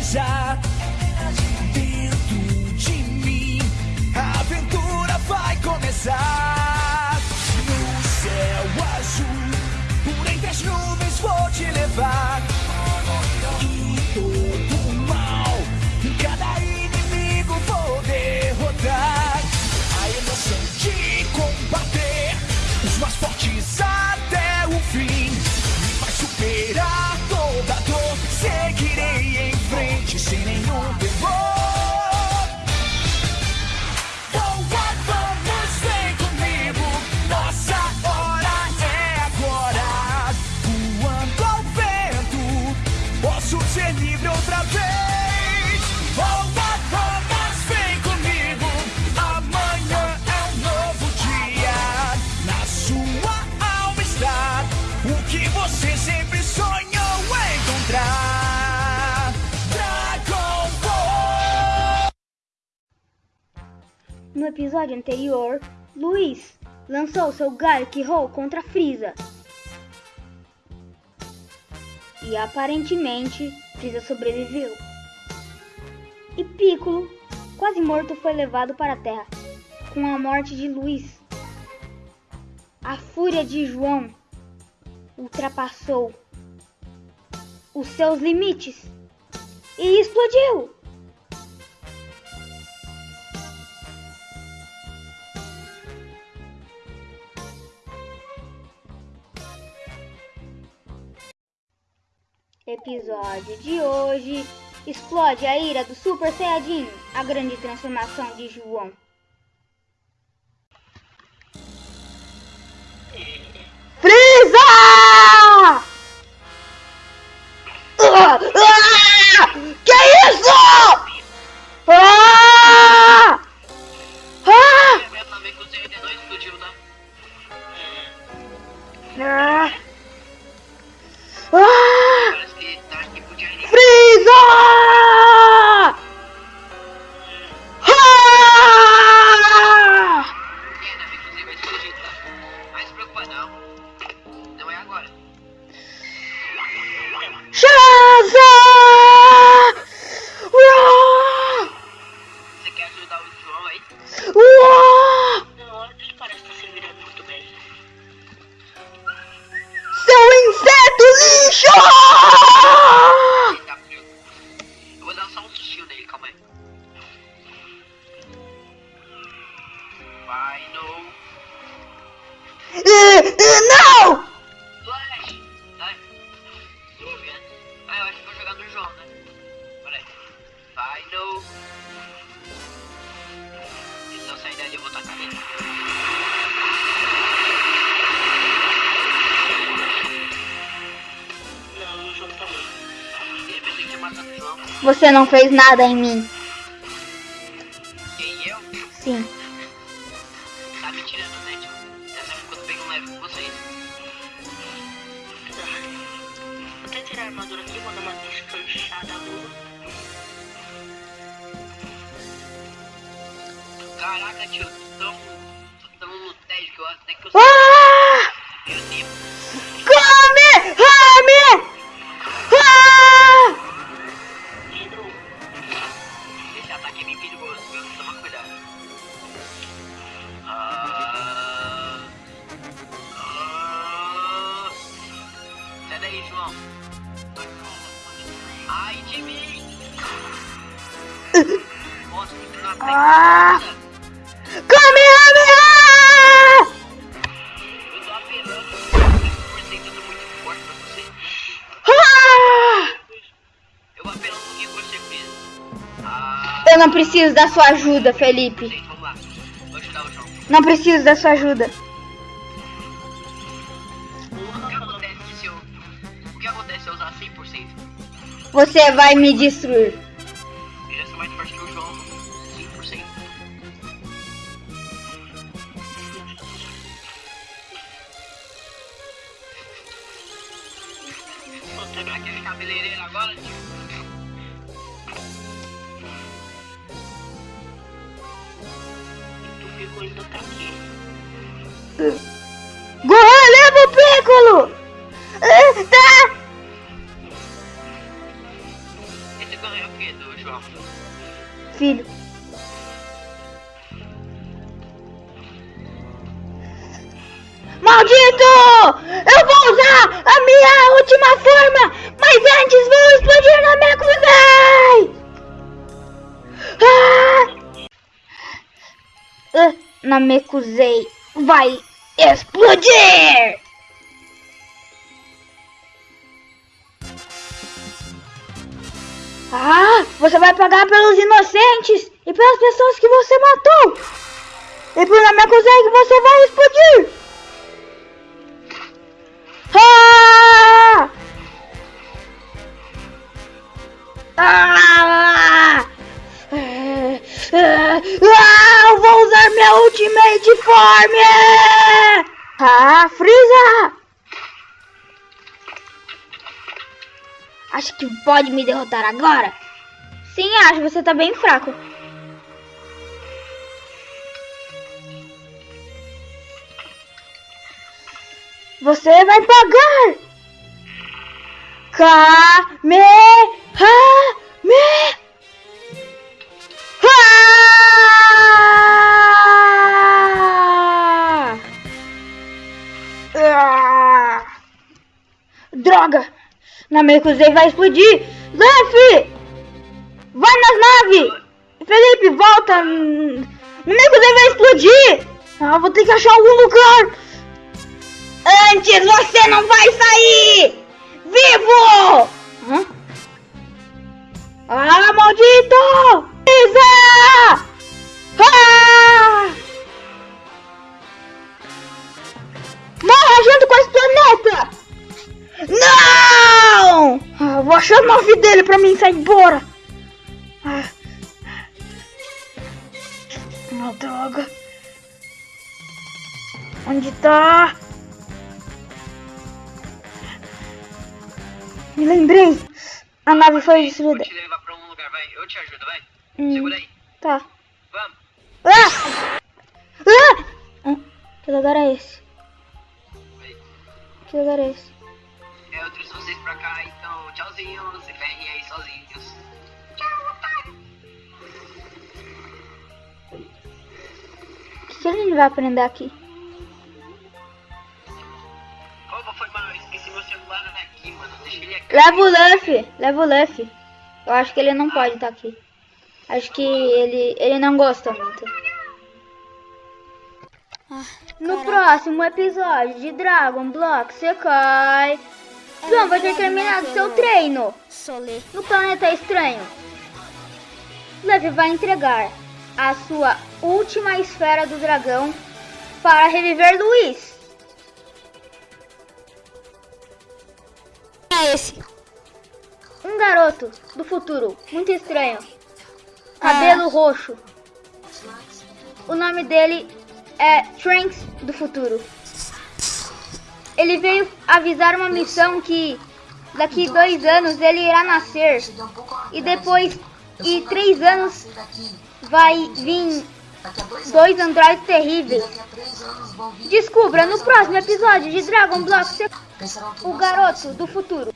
se No episódio anterior, Luiz lançou seu Garlic Roll contra Frieza. E aparentemente, Frieza sobreviveu. E Piccolo, quase morto, foi levado para a Terra com a morte de Luiz. A fúria de João ultrapassou os seus limites e explodiu. Episódio de hoje: Explode a ira do Super Saiyajin, a grande transformação de João. Frieza! Ah! Ah! Que isso? Ah! Ah! Meu tá um aí. Vai. Eh, eh, Não! Ah, né? Eles não saem dali, eu vou tacar. Você não fez nada em mim. Quem eu? Sim. Tá me tirando, né, tio? Dessa vez quando pego um leve com vocês. Vou até tirar a armadura aqui, vou dar uma descanchada boa. Caraca, tio, tão, tão no tédio que eu até que eu Ah! Meu Deus. Você fez. Ah. Eu não preciso da sua ajuda, Felipe. Não preciso da sua ajuda. O que acontece se eu. O que acontece se eu usar 100%? Você vai me destruir. Quebrar aquele cabeleireiro agora, tio. Tu ficou ainda tá aqui. Gohan, leva o Piccolo! Ah, Tá! ganha o quê do João? Filho. Maldito! Eu a minha última forma, mas antes vou explodir na minha cruzei! Ah! Ah, na Mekuzei vai explodir! Ah, você vai pagar pelos inocentes e pelas pessoas que você matou! E por Namekusei que você vai explodir! Ultimate Form! Ah, Freeza! Acho que pode me derrotar agora? Sim, acho. Você tá bem fraco. Você vai pagar! Kamehameha! Droga! Namekusei vai explodir! Luffy! Vai nas naves! Felipe, volta! Namekusei vai explodir! Ah, vou ter que achar algum lugar! Antes você não vai sair! Nome dele pra mim sair embora. Ah, ah droga. Onde tá? Me lembrei. A nave foi destruída. Vou te levar pra um lugar, vai. Eu te ajudo, vai. Hum. Segura aí. Tá. Vamos. Ah! Ah! Hum, Que lugar é esse? Que lugar é esse? Vocês pra cá, então tchauzinho. Se ferrem aí sozinhos. O que, que a gente vai aprender aqui? Opa, foi mal. Esqueci meu celular aqui, mano. Deixa ele aqui. Leva o Luffy, leva o Luffy. Eu acho que ele não pode estar aqui. Acho que ele, ele não gosta muito. No próximo episódio de Dragon Block Sekai, João vai ter terminado seu treino no planeta estranho. Luffy vai entregar a sua última esfera do dragão para reviver Luiz. É esse. Um garoto do futuro, muito estranho. Cabelo roxo. O nome dele é Trunks do futuro. Ele veio avisar uma missão que daqui dois anos ele irá nascer. E depois, e três anos, vai vir dois androides terríveis. Descubra no próximo episódio de Dragon Block o garoto do futuro.